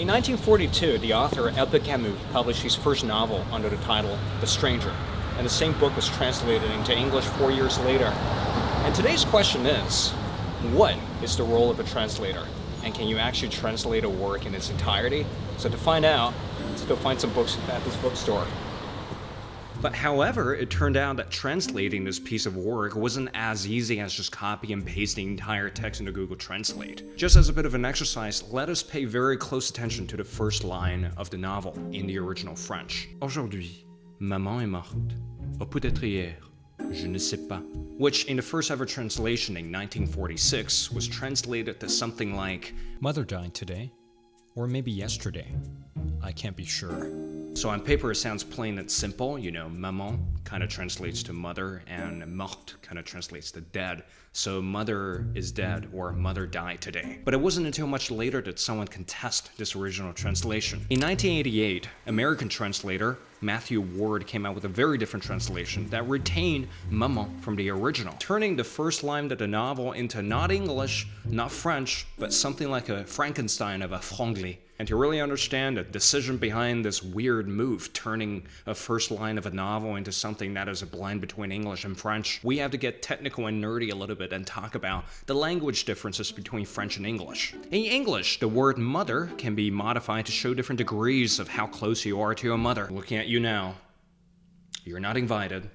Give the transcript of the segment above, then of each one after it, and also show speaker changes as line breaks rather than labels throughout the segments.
In 1942, the author Albert Camus published his first novel under the title The Stranger, and the same book was translated into English four years later. And today's question is, what is the role of a translator? And can you actually translate a work in its entirety? So to find out, let's go find some books at this bookstore. But however, it turned out that translating this piece of work wasn't as easy as just copy and pasting entire text into Google Translate. Just as a bit of an exercise, let us pay very close attention to the first line of the novel in the original French. Aujourd'hui, maman est morte. Ou peut-être hier. Je ne sais pas. Which, in the first ever translation in 1946, was translated to something like Mother died today. Or maybe yesterday. I can't be sure. So on paper it sounds plain and simple, you know, maman kind of translates to mother and morte kind of translates to dead. So mother is dead or mother died today. But it wasn't until much later that someone can test this original translation. In 1988, American translator Matthew Ward came out with a very different translation that retained maman from the original, turning the first line of the novel into not English, not French, but something like a Frankenstein of a franglais. And to really understand the decision behind this weird move, turning a first line of a novel into something that is a blend between English and French, we have to get technical and nerdy a little bit and talk about the language differences between French and English. In English, the word mother can be modified to show different degrees of how close you are to a mother. Looking at you now, you're not invited.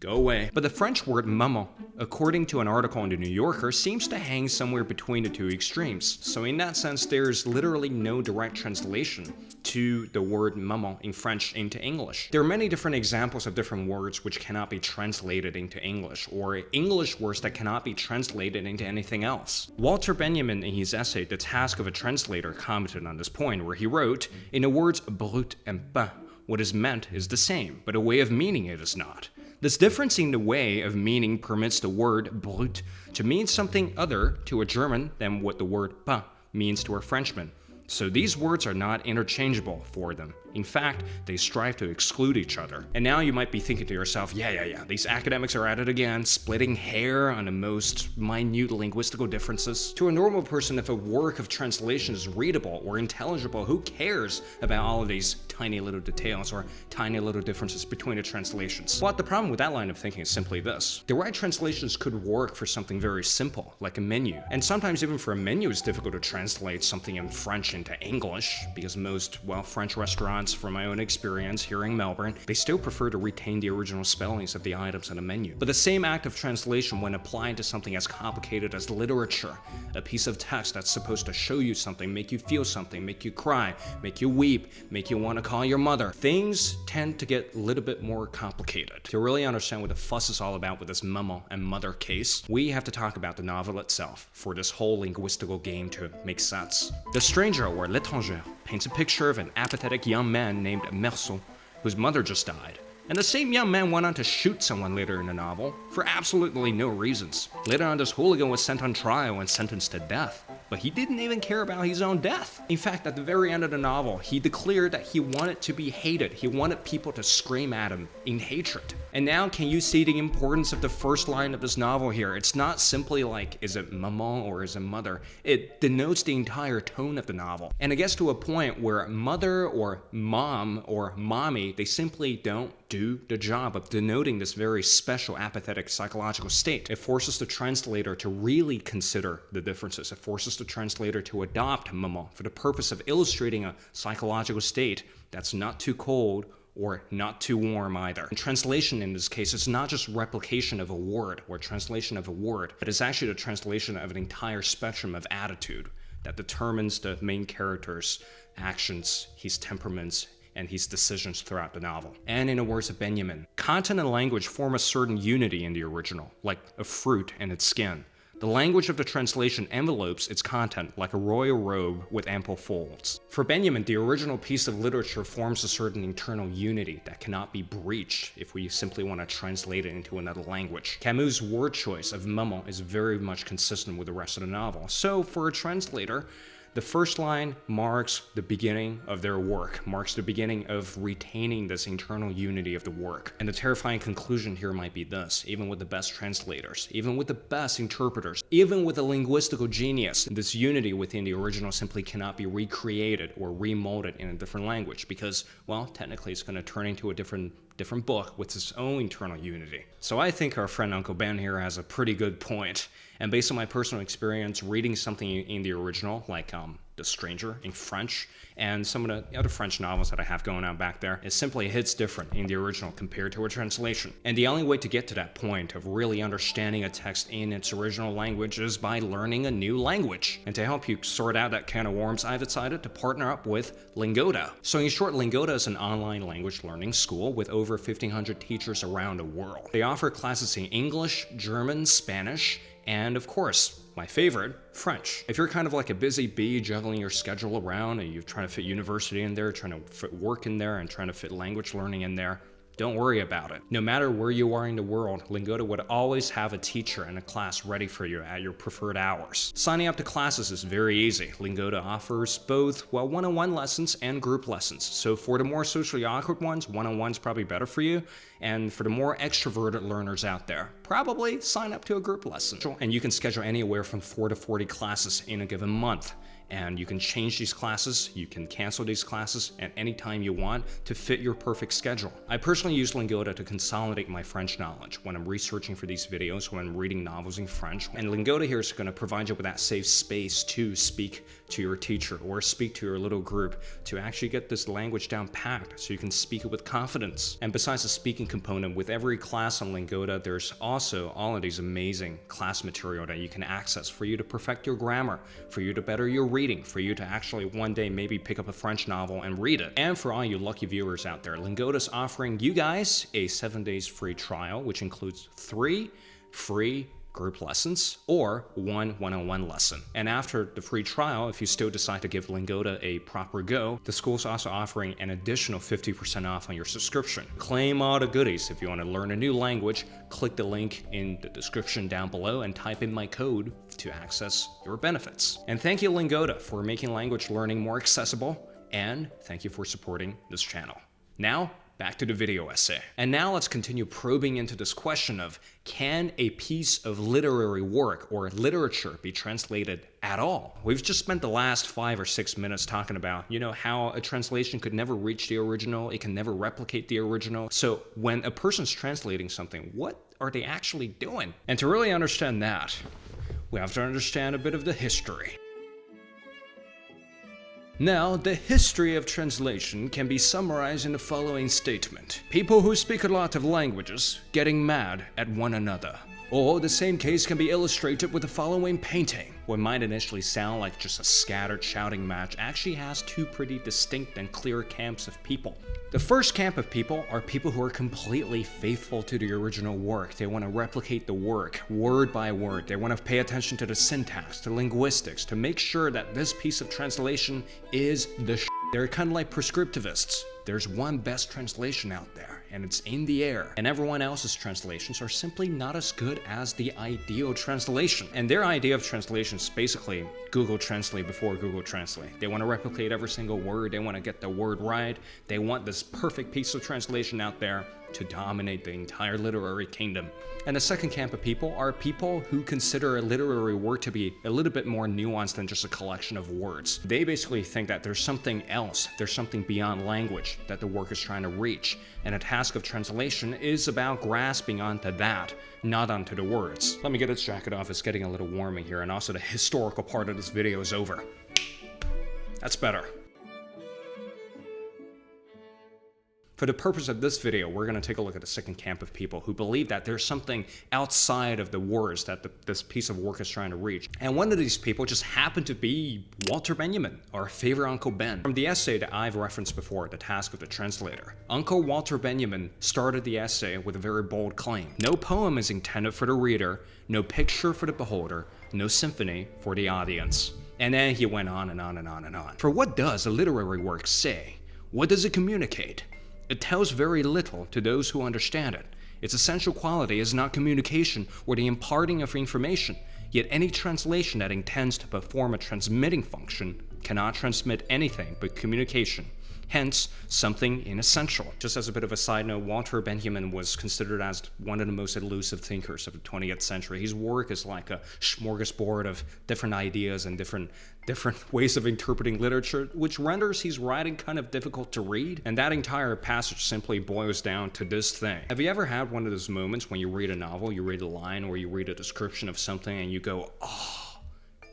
Go away. But the French word maman, according to an article in the New Yorker, seems to hang somewhere between the two extremes. So in that sense, there's literally no direct translation to the word maman in French into English. There are many different examples of different words which cannot be translated into English, or English words that cannot be translated into anything else. Walter Benjamin in his essay, The Task of a Translator, commented on this point, where he wrote, In the words Brot and pain, what is meant is the same, but a way of meaning it is not. This difference in the way of meaning permits the word Brot to mean something other to a German than what the word pain means to a Frenchman. So these words are not interchangeable for them. In fact, they strive to exclude each other. And now you might be thinking to yourself, yeah, yeah, yeah, these academics are at it again, splitting hair on the most minute linguistical differences. To a normal person, if a work of translation is readable or intelligible, who cares about all of these tiny little details or tiny little differences between the translations? But the problem with that line of thinking is simply this. The right translations could work for something very simple, like a menu. And sometimes even for a menu, it's difficult to translate something in French into English, because most, well, French restaurants from my own experience here in Melbourne, they still prefer to retain the original spellings of the items in a menu. But the same act of translation when applied to something as complicated as literature, a piece of text that's supposed to show you something, make you feel something, make you cry, make you weep, make you want to call your mother, things tend to get a little bit more complicated. To really understand what the fuss is all about with this maman and mother case, we have to talk about the novel itself for this whole linguistical game to make sense. The Stranger, or L'étranger, paints a picture of an apathetic young man named Meursault, whose mother just died. And the same young man went on to shoot someone later in the novel, for absolutely no reasons. Later on, this hooligan was sent on trial and sentenced to death but he didn't even care about his own death. In fact, at the very end of the novel, he declared that he wanted to be hated. He wanted people to scream at him in hatred. And now, can you see the importance of the first line of this novel here? It's not simply like, is it maman or is it mother? It denotes the entire tone of the novel. And it gets to a point where mother or mom or mommy, they simply don't do the job of denoting this very special apathetic psychological state. It forces the translator to really consider the differences. It forces the translator to adopt maman for the purpose of illustrating a psychological state that's not too cold or not too warm either. And translation in this case is not just replication of a word or translation of a word, but it's actually the translation of an entire spectrum of attitude that determines the main character's actions, his temperaments, and his decisions throughout the novel. And in the words of Benjamin, content and language form a certain unity in the original, like a fruit and its skin. The language of the translation envelopes its content like a royal robe with ample folds. For Benjamin, the original piece of literature forms a certain internal unity that cannot be breached if we simply want to translate it into another language. Camus' word choice of maman is very much consistent with the rest of the novel, so for a translator, The first line marks the beginning of their work, marks the beginning of retaining this internal unity of the work. And the terrifying conclusion here might be this, even with the best translators, even with the best interpreters, even with a linguistical genius, this unity within the original simply cannot be recreated or remolded in a different language because, well, technically it's going to turn into a different different book with its own internal unity. So I think our friend Uncle Ben here has a pretty good point. And based on my personal experience reading something in the original, like um, The Stranger in French, and some of the other French novels that I have going on back there, it simply hits different in the original compared to a translation. And the only way to get to that point of really understanding a text in its original language is by learning a new language. And to help you sort out that can of worms, I've decided to partner up with Lingoda. So in short, Lingoda is an online language learning school with over 1,500 teachers around the world. They offer classes in English, German, Spanish, and of course, my favorite, French. If you're kind of like a busy bee juggling your schedule around and you're trying to fit university in there, trying to fit work in there, and trying to fit language learning in there, don't worry about it. No matter where you are in the world, Lingoda would always have a teacher and a class ready for you at your preferred hours. Signing up to classes is very easy. Lingoda offers both well one-on-one lessons and group lessons. So for the more socially awkward ones, one-on-one's probably better for you. And for the more extroverted learners out there, probably sign up to a group lesson. And you can schedule anywhere from 4 to 40 classes in a given month and you can change these classes, you can cancel these classes at any time you want to fit your perfect schedule. I personally use Lingoda to consolidate my French knowledge when I'm researching for these videos, when I'm reading novels in French, and Lingoda here is going to provide you with that safe space to speak to your teacher or speak to your little group to actually get this language down packed so you can speak it with confidence. And besides the speaking component, with every class on Lingoda, there's also all of these amazing class material that you can access for you to perfect your grammar, for you to better your reading, for you to actually one day maybe pick up a French novel and read it. And for all you lucky viewers out there, Lingoda's offering you guys a seven days free trial, which includes three free group lessons or one one-on-one lesson. And after the free trial, if you still decide to give Lingoda a proper go, the school's also offering an additional 50% off on your subscription. Claim all the goodies. If you want to learn a new language, click the link in the description down below and type in my code to access your benefits. And thank you Lingoda for making language learning more accessible and thank you for supporting this channel. Now, back to the video essay. And now let's continue probing into this question of can a piece of literary work or literature be translated at all? We've just spent the last five or six minutes talking about, you know, how a translation could never reach the original, it can never replicate the original. So when a person's translating something, what are they actually doing? And to really understand that, we have to understand a bit of the history. Now, the history of translation can be summarized in the following statement. People who speak a lot of languages getting mad at one another. Or the same case can be illustrated with the following painting. What might initially sound like just a scattered shouting match actually has two pretty distinct and clear camps of people. The first camp of people are people who are completely faithful to the original work. They want to replicate the work, word by word. They want to pay attention to the syntax, to linguistics, to make sure that this piece of translation is the They're kind of like prescriptivists. There's one best translation out there and it's in the air, and everyone else's translations are simply not as good as the ideal translation. And their idea of translation is basically Google Translate before Google Translate. They want to replicate every single word, they want to get the word right, they want this perfect piece of translation out there to dominate the entire literary kingdom. And the second camp of people are people who consider a literary work to be a little bit more nuanced than just a collection of words. They basically think that there's something else, there's something beyond language that the work is trying to reach, and a task of translation is about grasping onto that, not onto the words. Let me get this jacket off, it's getting a little warm in here, and also the historical part of this video is over. That's better. For the purpose of this video, we're going to take a look at the second camp of people who believe that there's something outside of the words that the, this piece of work is trying to reach. And one of these people just happened to be Walter Benjamin, our favorite Uncle Ben. From the essay that I've referenced before, The Task of the Translator, Uncle Walter Benjamin started the essay with a very bold claim. No poem is intended for the reader, no picture for the beholder, no symphony for the audience. And then he went on and on and on and on. For what does a literary work say? What does it communicate? It tells very little to those who understand it, Its essential quality is not communication or the imparting of information, yet any translation that intends to perform a transmitting function cannot transmit anything but communication hence something inessential. Just as a bit of a side note, Walter Benjamin was considered as one of the most elusive thinkers of the 20th century. His work is like a smorgasbord of different ideas and different different ways of interpreting literature, which renders his writing kind of difficult to read. And that entire passage simply boils down to this thing. Have you ever had one of those moments when you read a novel, you read a line, or you read a description of something and you go, oh,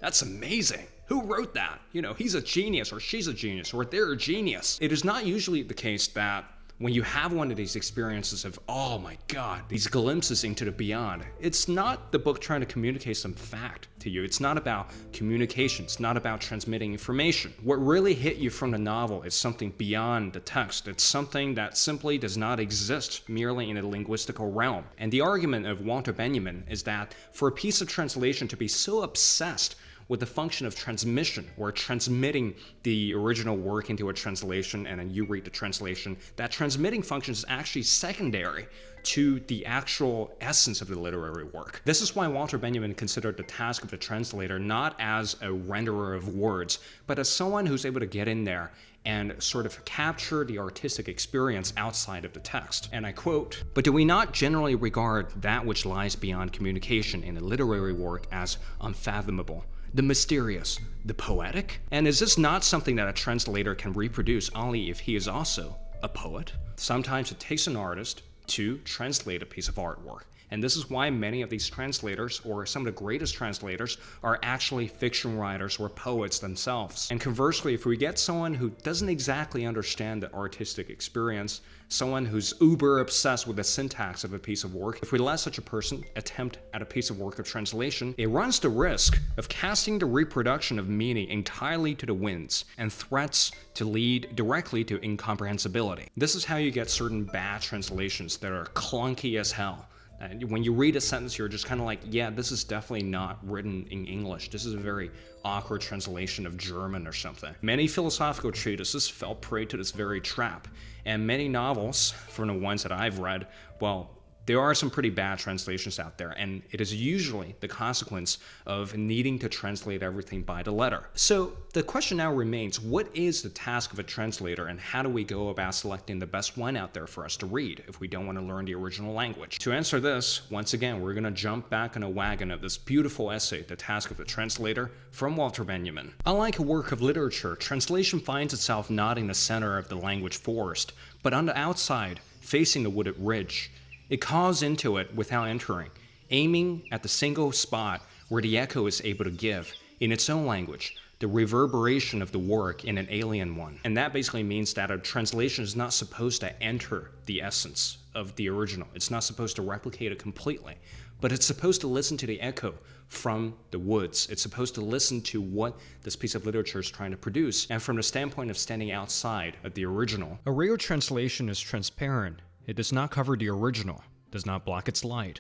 that's amazing. Who wrote that? You know, he's a genius or she's a genius or they're a genius. It is not usually the case that when you have one of these experiences of, oh my God, these glimpses into the beyond, it's not the book trying to communicate some fact to you. It's not about communication. It's not about transmitting information. What really hit you from the novel is something beyond the text. It's something that simply does not exist merely in a linguistical realm. And the argument of Walter Benjamin is that for a piece of translation to be so obsessed with the function of transmission, or transmitting the original work into a translation and then you read the translation, that transmitting function is actually secondary to the actual essence of the literary work. This is why Walter Benjamin considered the task of the translator not as a renderer of words, but as someone who's able to get in there and sort of capture the artistic experience outside of the text. And I quote, But do we not generally regard that which lies beyond communication in a literary work as unfathomable? The mysterious, the poetic? And is this not something that a translator can reproduce only if he is also a poet? Sometimes it takes an artist to translate a piece of artwork. And this is why many of these translators, or some of the greatest translators, are actually fiction writers or poets themselves. And conversely, if we get someone who doesn't exactly understand the artistic experience, someone who's uber obsessed with the syntax of a piece of work, if we let such a person attempt at a piece of work of translation, it runs the risk of casting the reproduction of meaning entirely to the winds and threats to lead directly to incomprehensibility. This is how you get certain bad translations that are clunky as hell and when you read a sentence, you're just kind of like, yeah, this is definitely not written in English. This is a very awkward translation of German or something. Many philosophical treatises fell prey to this very trap, and many novels, from the ones that I've read, well, there are some pretty bad translations out there, and it is usually the consequence of needing to translate everything by the letter. So the question now remains, what is the task of a translator, and how do we go about selecting the best one out there for us to read if we don't want to learn the original language? To answer this, once again, we're going to jump back in a wagon of this beautiful essay, The Task of the Translator, from Walter Benjamin. Unlike a work of literature, translation finds itself not in the center of the language forest, but on the outside, facing the wooded ridge. It calls into it without entering, aiming at the single spot where the echo is able to give, in its own language, the reverberation of the work in an alien one. And that basically means that a translation is not supposed to enter the essence of the original. It's not supposed to replicate it completely, but it's supposed to listen to the echo from the woods. It's supposed to listen to what this piece of literature is trying to produce, and from the standpoint of standing outside of the original. A real translation is transparent it does not cover the original, does not block its light,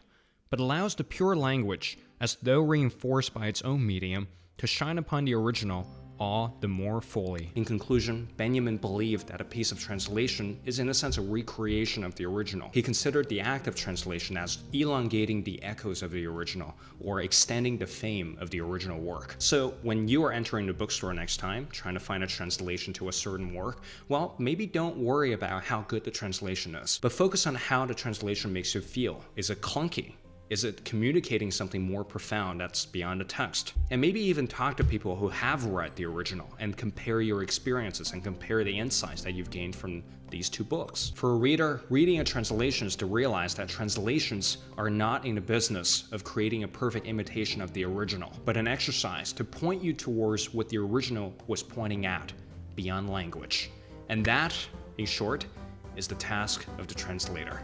but allows the pure language, as though reinforced by its own medium, to shine upon the original all the more fully. In conclusion, Benjamin believed that a piece of translation is in a sense a recreation of the original. He considered the act of translation as elongating the echoes of the original, or extending the fame of the original work. So when you are entering the bookstore next time, trying to find a translation to a certain work, well, maybe don't worry about how good the translation is, but focus on how the translation makes you feel. Is it clunky? Is it communicating something more profound that's beyond the text? And maybe even talk to people who have read the original and compare your experiences and compare the insights that you've gained from these two books. For a reader, reading a translation is to realize that translations are not in the business of creating a perfect imitation of the original, but an exercise to point you towards what the original was pointing at, beyond language. And that, in short, is the task of the translator.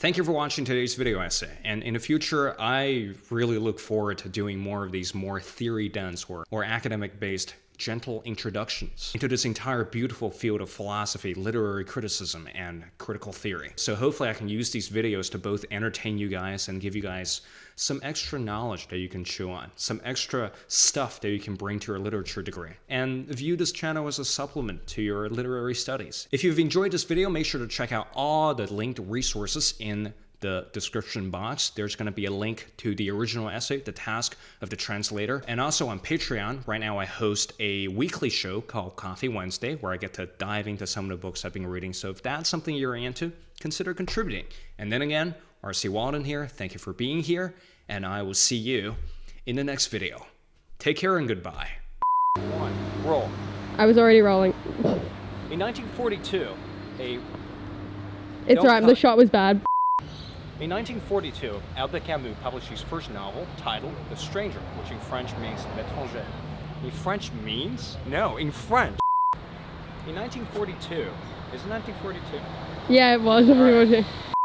Thank you for watching today's video essay, and in the future, I really look forward to doing more of these more theory-dense or, or academic-based gentle introductions into this entire beautiful field of philosophy, literary criticism, and critical theory. So hopefully I can use these videos to both entertain you guys and give you guys some extra knowledge that you can chew on, some extra stuff that you can bring to your literature degree, and view this channel as a supplement to your literary studies. If you've enjoyed this video, make sure to check out all the linked resources in the description box. There's going to be a link to the original essay, The Task of the Translator. And also on Patreon, right now I host a weekly show called Coffee Wednesday, where I get to dive into some of the books I've been reading. So if that's something you're into, consider contributing. And then again, RC Waldun here. Thank you for being here, and I will see you in the next video. Take care and goodbye.
One, roll.
I was already rolling.
In 1942, a
It's
Don't
alright, the shot was bad.
In 1942, Albert Camus published his first novel titled The Stranger, which in French means L'étranger. In French means? No, in French. In 1942, is it 1942?
Yeah, it was.
Alright.